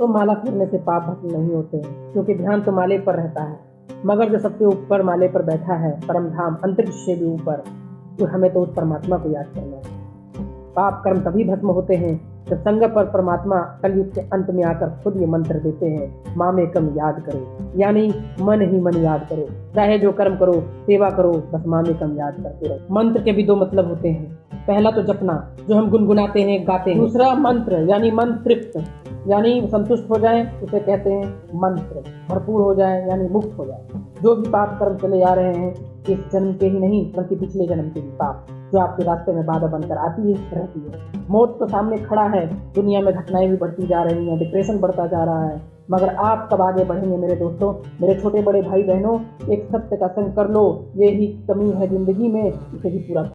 तो माला फेरने से पाप भस्म नहीं होते, क्योंकि ध्यान तो माले पर रहता है। मगर जो सबसे ऊपर माले पर बैठा है परम धाम अंतरिक्ष से भी ऊपर तो हमें तो उस परमात्मा को याद करना है। पाप कर्म तभी भस्म होते हैं, जब संग पर परमात्मा कलयुग के अंत में आकर खुद ये मंत्र देते हैं, माँ में कम याद करो। यानी मन ही मन याद करो। चाहे जो कर्म करो, सेवा करो, बस माँ में कम याद करते रहो। मंत्र के भी दो मतलब होते हैं। पहला तो जपना, जो हम गुनगुनाते हैं, गाते हैं। दूसरा मंत्र, यानी मन तृप्त यानी संतुष्ट हो जाए, उसे कहते हैं मंत्र। भरपूर हो जाए, यानी मुक्त हो जाए। जो भी पाप कर्म चले आ रहे हैं, इस जन्म के ही नहीं, बल्कि पिछले जन्म के भी पाप, जो आपके रास्ते में बाधा बनकर आती है, रहती है। मौत तो सामने खड़ा है, दुनिया में घटनाएँ भी बढ़ती जा रही हैं डिप्रेशन बढ़ता जा रहा है। मगर आप कब आगे बढ़ेंगे, मेरे दोस्तों? मेरे छोटे बड़े भाई बहनों एक सत्य का संग कर लो, ये ही कमी है ज़िंदगी में, इसे भी पूरा